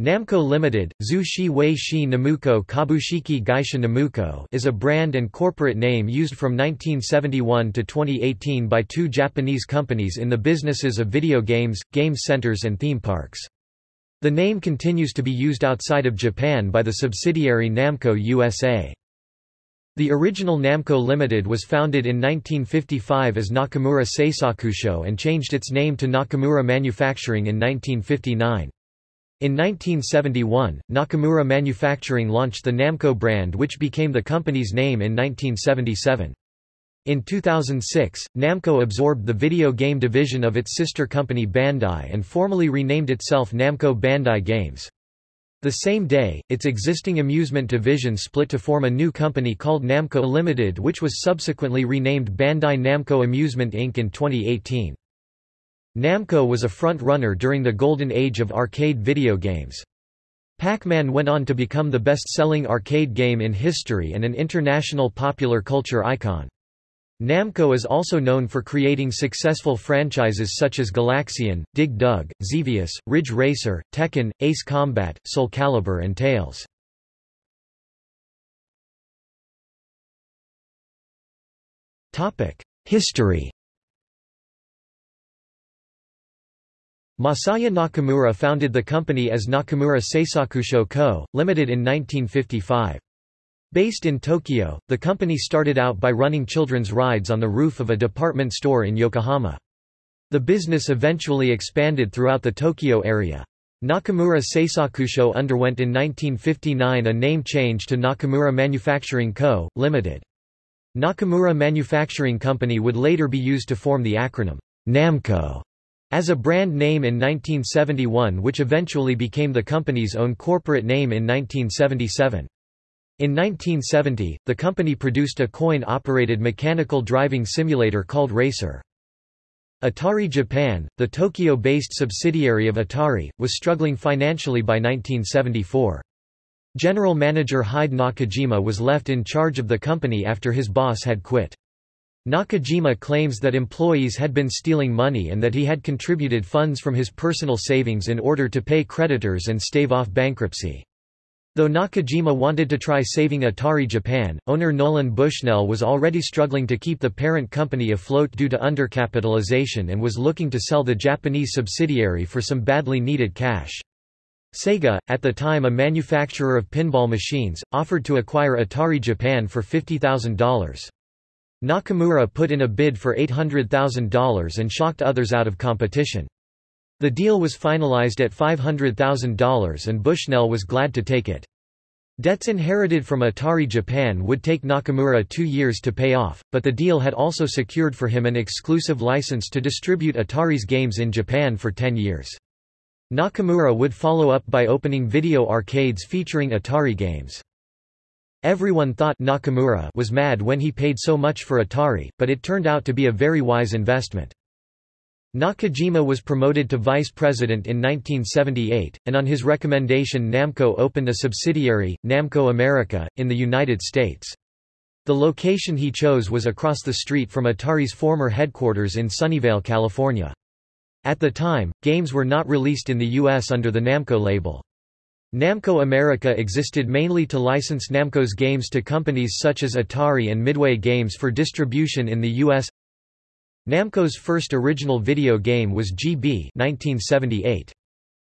Namco Limited, Zhu Shi Wei Shi Namuko Kabushiki Gaisha Namuko is a brand and corporate name used from 1971 to 2018 by two Japanese companies in the businesses of video games, game centers and theme parks. The name continues to be used outside of Japan by the subsidiary Namco USA. The original Namco Limited was founded in 1955 as Nakamura Seisakusho and changed its name to Nakamura Manufacturing in 1959. In 1971, Nakamura Manufacturing launched the Namco brand which became the company's name in 1977. In 2006, Namco absorbed the video game division of its sister company Bandai and formally renamed itself Namco Bandai Games. The same day, its existing amusement division split to form a new company called Namco Limited which was subsequently renamed Bandai Namco Amusement Inc. in 2018. Namco was a front-runner during the golden age of arcade video games. Pac-Man went on to become the best-selling arcade game in history and an international popular culture icon. Namco is also known for creating successful franchises such as Galaxian, Dig Dug, Xevious, Ridge Racer, Tekken, Ace Combat, Soul Calibur and Tales. History Masaya Nakamura founded the company as Nakamura Seisakusho Co., Limited in 1955. Based in Tokyo, the company started out by running children's rides on the roof of a department store in Yokohama. The business eventually expanded throughout the Tokyo area. Nakamura Seisakusho underwent in 1959 a name change to Nakamura Manufacturing Co., Limited. Nakamura Manufacturing Company would later be used to form the acronym NAMCO as a brand name in 1971 which eventually became the company's own corporate name in 1977. In 1970, the company produced a coin-operated mechanical driving simulator called Racer. Atari Japan, the Tokyo-based subsidiary of Atari, was struggling financially by 1974. General manager Hide Nakajima was left in charge of the company after his boss had quit. Nakajima claims that employees had been stealing money and that he had contributed funds from his personal savings in order to pay creditors and stave off bankruptcy. Though Nakajima wanted to try saving Atari Japan, owner Nolan Bushnell was already struggling to keep the parent company afloat due to undercapitalization and was looking to sell the Japanese subsidiary for some badly needed cash. Sega, at the time a manufacturer of pinball machines, offered to acquire Atari Japan for $50,000. Nakamura put in a bid for $800,000 and shocked others out of competition. The deal was finalized at $500,000 and Bushnell was glad to take it. Debts inherited from Atari Japan would take Nakamura two years to pay off, but the deal had also secured for him an exclusive license to distribute Atari's games in Japan for 10 years. Nakamura would follow up by opening video arcades featuring Atari games. Everyone thought Nakamura was mad when he paid so much for Atari, but it turned out to be a very wise investment. Nakajima was promoted to vice president in 1978, and on his recommendation Namco opened a subsidiary, Namco America, in the United States. The location he chose was across the street from Atari's former headquarters in Sunnyvale, California. At the time, games were not released in the U.S. under the Namco label. Namco America existed mainly to license Namco's games to companies such as Atari and Midway Games for distribution in the U.S. Namco's first original video game was Gee Bee 1978.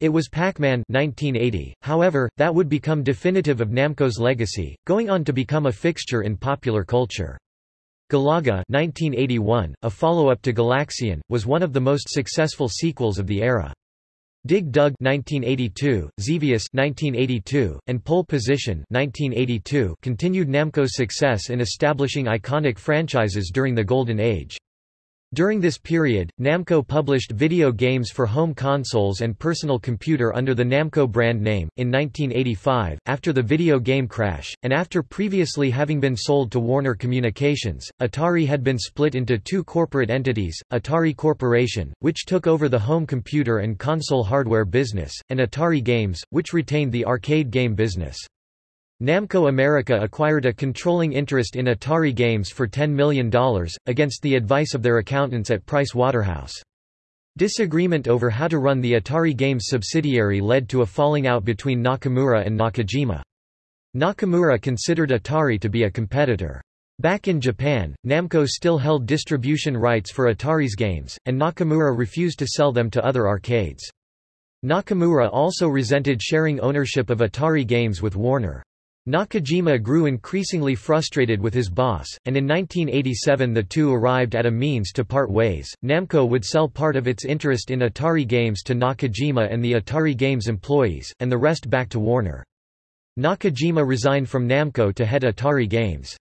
It was Pac-Man 1980, however, that would become definitive of Namco's legacy, going on to become a fixture in popular culture. Galaga 1981, a follow-up to Galaxian, was one of the most successful sequels of the era. Dig Dug 1982, Xevious 1982, and Pole Position 1982 continued Namco's success in establishing iconic franchises during the Golden Age. During this period, Namco published video games for home consoles and personal computer under the Namco brand name. In 1985, after the video game crash, and after previously having been sold to Warner Communications, Atari had been split into two corporate entities Atari Corporation, which took over the home computer and console hardware business, and Atari Games, which retained the arcade game business. Namco America acquired a controlling interest in Atari Games for $10 million, against the advice of their accountants at Price Waterhouse. Disagreement over how to run the Atari Games subsidiary led to a falling out between Nakamura and Nakajima. Nakamura considered Atari to be a competitor. Back in Japan, Namco still held distribution rights for Atari's games, and Nakamura refused to sell them to other arcades. Nakamura also resented sharing ownership of Atari games with Warner. Nakajima grew increasingly frustrated with his boss, and in 1987 the two arrived at a means to part ways. Namco would sell part of its interest in Atari games to Nakajima and the Atari Games employees, and the rest back to Warner. Nakajima resigned from Namco to head Atari Games.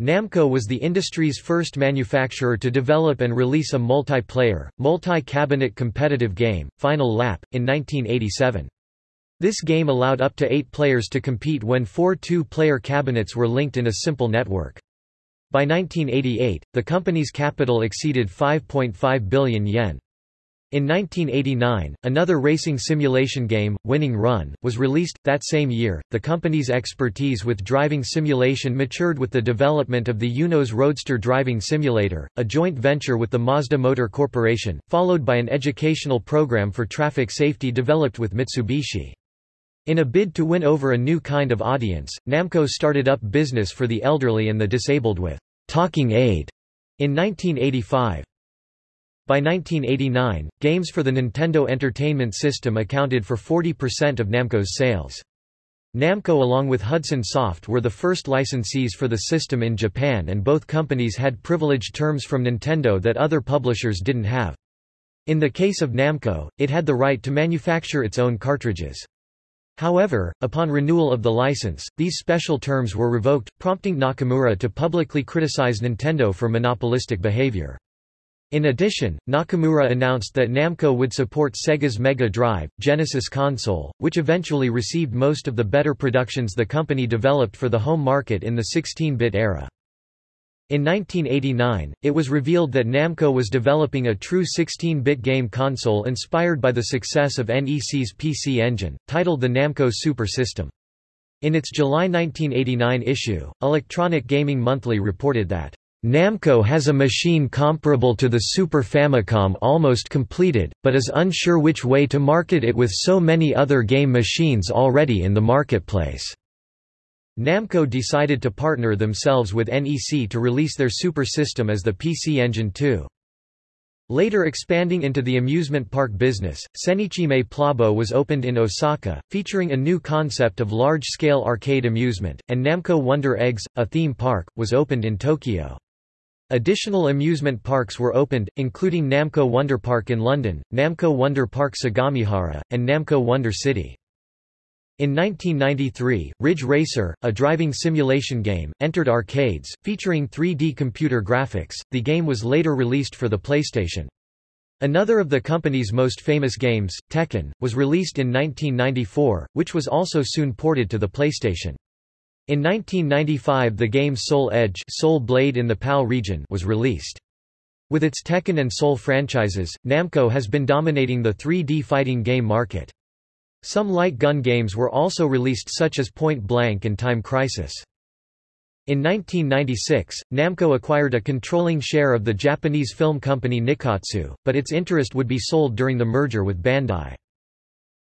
Namco was the industry's first manufacturer to develop and release a multiplayer, multi-cabinet competitive game, Final Lap, in 1987. This game allowed up to eight players to compete when four two-player cabinets were linked in a simple network. By 1988, the company's capital exceeded 5.5 billion yen. In 1989, another racing simulation game, Winning Run, was released. That same year, the company's expertise with driving simulation matured with the development of the Eunos Roadster driving simulator, a joint venture with the Mazda Motor Corporation, followed by an educational program for traffic safety developed with Mitsubishi. In a bid to win over a new kind of audience, Namco started up business for the elderly and the disabled with Talking Aid in 1985. By 1989, games for the Nintendo Entertainment System accounted for 40% of Namco's sales. Namco along with Hudson Soft were the first licensees for the system in Japan and both companies had privileged terms from Nintendo that other publishers didn't have. In the case of Namco, it had the right to manufacture its own cartridges. However, upon renewal of the license, these special terms were revoked, prompting Nakamura to publicly criticize Nintendo for monopolistic behavior. In addition, Nakamura announced that Namco would support Sega's Mega Drive, Genesis console, which eventually received most of the better productions the company developed for the home market in the 16-bit era. In 1989, it was revealed that Namco was developing a true 16-bit game console inspired by the success of NEC's PC Engine, titled the Namco Super System. In its July 1989 issue, Electronic Gaming Monthly reported that Namco has a machine comparable to the Super Famicom almost completed, but is unsure which way to market it with so many other game machines already in the marketplace. Namco decided to partner themselves with NEC to release their Super System as the PC Engine 2. Later expanding into the amusement park business, Sennichimae Plabo was opened in Osaka, featuring a new concept of large-scale arcade amusement, and Namco Wonder Eggs, a theme park, was opened in Tokyo. Additional amusement parks were opened, including Namco Wonder Park in London, Namco Wonder Park Sagamihara, and Namco Wonder City. In 1993, Ridge Racer, a driving simulation game, entered arcades, featuring 3D computer graphics. The game was later released for the PlayStation. Another of the company's most famous games, Tekken, was released in 1994, which was also soon ported to the PlayStation. In 1995 the game Soul Edge Soul Blade in the PAL region was released. With its Tekken and Soul franchises, Namco has been dominating the 3D fighting game market. Some light gun games were also released such as Point Blank and Time Crisis. In 1996, Namco acquired a controlling share of the Japanese film company Nikkatsu, but its interest would be sold during the merger with Bandai.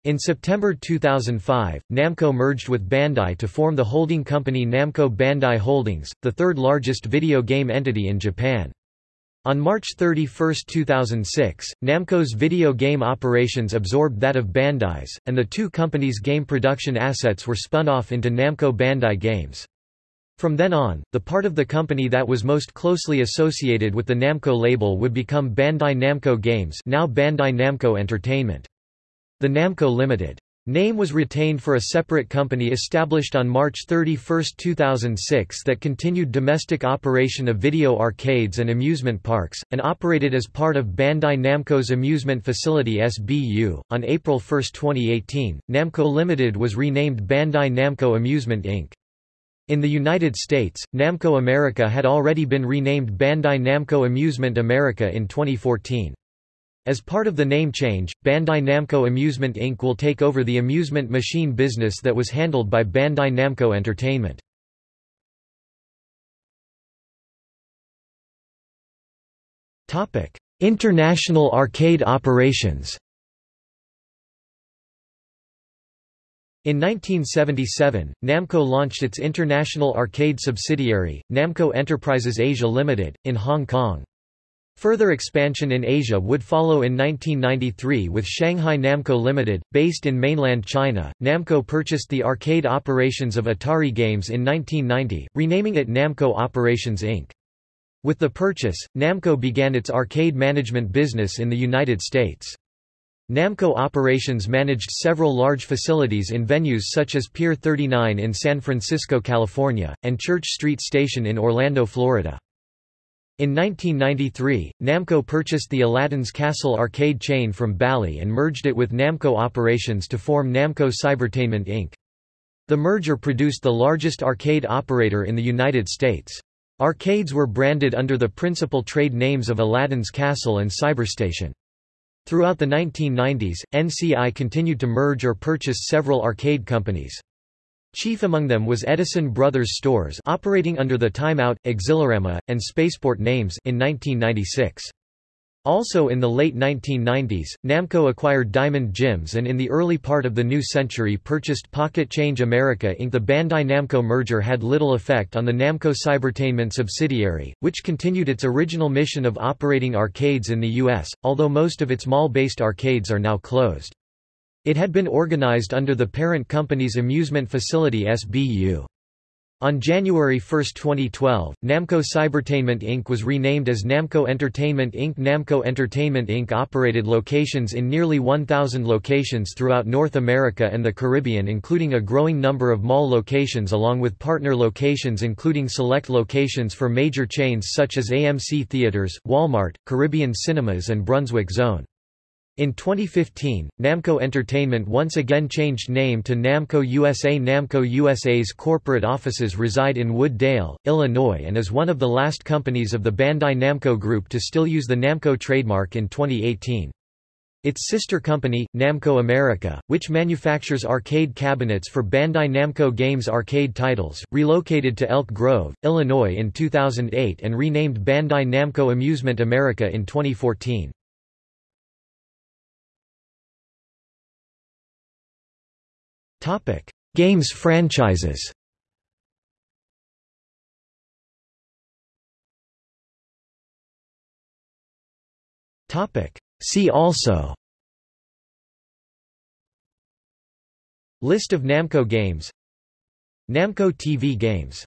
In September 2005, Namco merged with Bandai to form the holding company Namco Bandai Holdings, the third largest video game entity in Japan. On March 31, 2006, Namco's video game operations absorbed that of Bandai's, and the two companies' game production assets were spun off into Namco Bandai Games. From then on, the part of the company that was most closely associated with the Namco label would become Bandai Namco Games now Bandai Namco Entertainment. The Namco Limited name was retained for a separate company established on March 31, 2006 that continued domestic operation of video arcades and amusement parks, and operated as part of Bandai Namco's amusement facility SBU. On April 1, 2018, Namco Limited was renamed Bandai Namco Amusement Inc. In the United States, Namco America had already been renamed Bandai Namco Amusement America in 2014. As part of the name change, Bandai Namco Amusement Inc. will take over the amusement machine business that was handled by Bandai Namco Entertainment. International arcade operations In 1977, Namco launched its international arcade subsidiary, Namco Enterprises Asia Limited, in Hong Kong. Further expansion in Asia would follow in 1993 with Shanghai Namco Limited, based in mainland China. Namco purchased the arcade operations of Atari Games in 1990, renaming it Namco Operations Inc. With the purchase, Namco began its arcade management business in the United States. Namco Operations managed several large facilities in venues such as Pier 39 in San Francisco, California, and Church Street Station in Orlando, Florida. In 1993, Namco purchased the Aladdin's Castle arcade chain from Bally and merged it with Namco Operations to form Namco Cybertainment Inc. The merger produced the largest arcade operator in the United States. Arcades were branded under the principal trade names of Aladdin's Castle and Cyberstation. Throughout the 1990s, NCI continued to merge or purchase several arcade companies. Chief among them was Edison Brothers Stores operating under the Time Out, Exhilarama, and Spaceport names in 1996. Also in the late 1990s, Namco acquired Diamond Jim's and in the early part of the new century purchased Pocket Change America Inc. The Bandai Namco merger had little effect on the Namco Cybertainment subsidiary, which continued its original mission of operating arcades in the U.S., although most of its mall-based arcades are now closed. It had been organized under the parent company's amusement facility SBU. On January 1, 2012, Namco Cybertainment Inc. was renamed as Namco Entertainment Inc. Namco Entertainment Inc. operated locations in nearly 1,000 locations throughout North America and the Caribbean including a growing number of mall locations along with partner locations including select locations for major chains such as AMC Theaters, Walmart, Caribbean Cinemas and Brunswick Zone. In 2015, Namco Entertainment once again changed name to Namco USA. Namco USA's corporate offices reside in Wood Dale, Illinois and is one of the last companies of the Bandai Namco Group to still use the Namco trademark in 2018. Its sister company, Namco America, which manufactures arcade cabinets for Bandai Namco Games arcade titles, relocated to Elk Grove, Illinois in 2008 and renamed Bandai Namco Amusement America in 2014. Topic: Games franchises. Topic: See also. List of Namco games Namco TV games